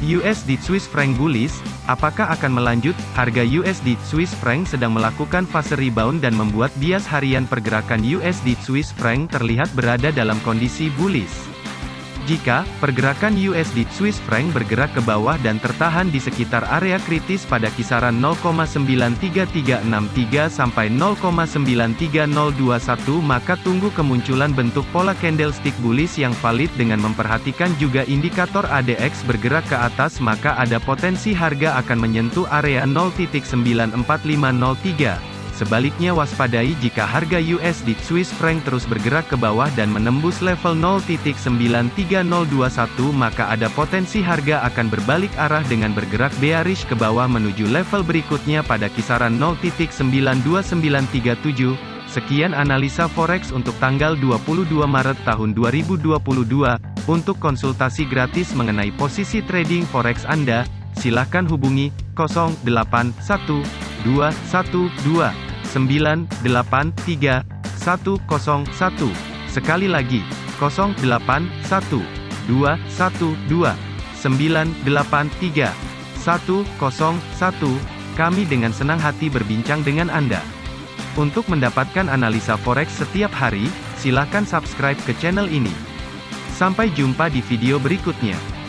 USD Swiss franc bullish, apakah akan melanjut? Harga USD Swiss franc sedang melakukan fase rebound dan membuat bias harian pergerakan USD Swiss franc terlihat berada dalam kondisi bullish. Jika pergerakan USD Swiss franc bergerak ke bawah dan tertahan di sekitar area kritis pada kisaran 0,93363 sampai 0,93021 maka tunggu kemunculan bentuk pola candlestick bullish yang valid dengan memperhatikan juga indikator ADX bergerak ke atas maka ada potensi harga akan menyentuh area 0.94503. Sebaliknya waspadai jika harga USD Swiss franc terus bergerak ke bawah dan menembus level 0.93021 maka ada potensi harga akan berbalik arah dengan bergerak bearish ke bawah menuju level berikutnya pada kisaran 0.92937. Sekian analisa forex untuk tanggal 22 Maret tahun 2022. Untuk konsultasi gratis mengenai posisi trading forex Anda, silakan hubungi 081212 983 101. Sekali lagi, 081 212 983 101. Kami dengan senang hati berbincang dengan Anda. Untuk mendapatkan analisa forex setiap hari, silakan subscribe ke channel ini. Sampai jumpa di video berikutnya.